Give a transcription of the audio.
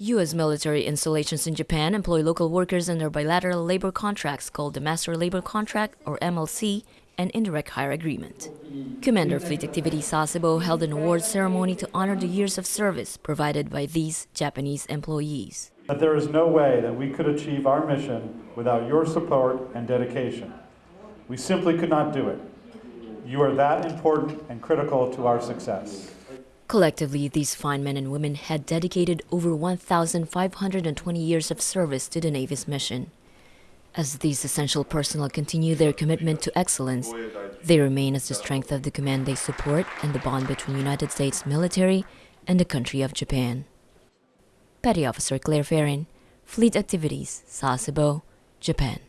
U.S. military installations in Japan employ local workers under bilateral labor contracts called the Master Labor Contract, or MLC, and Indirect Hire Agreement. Commander Fleet Activity Sasebo held an awards ceremony to honor the years of service provided by these Japanese employees. That there is no way that we could achieve our mission without your support and dedication. We simply could not do it. You are that important and critical to our success. Collectively, these fine men and women had dedicated over 1,520 years of service to the Navy's mission. As these essential personnel continue their commitment to excellence, they remain as the strength of the command they support and the bond between United States military and the country of Japan. Petty Officer Claire Ferrin, Fleet Activities, Sasebo, Japan.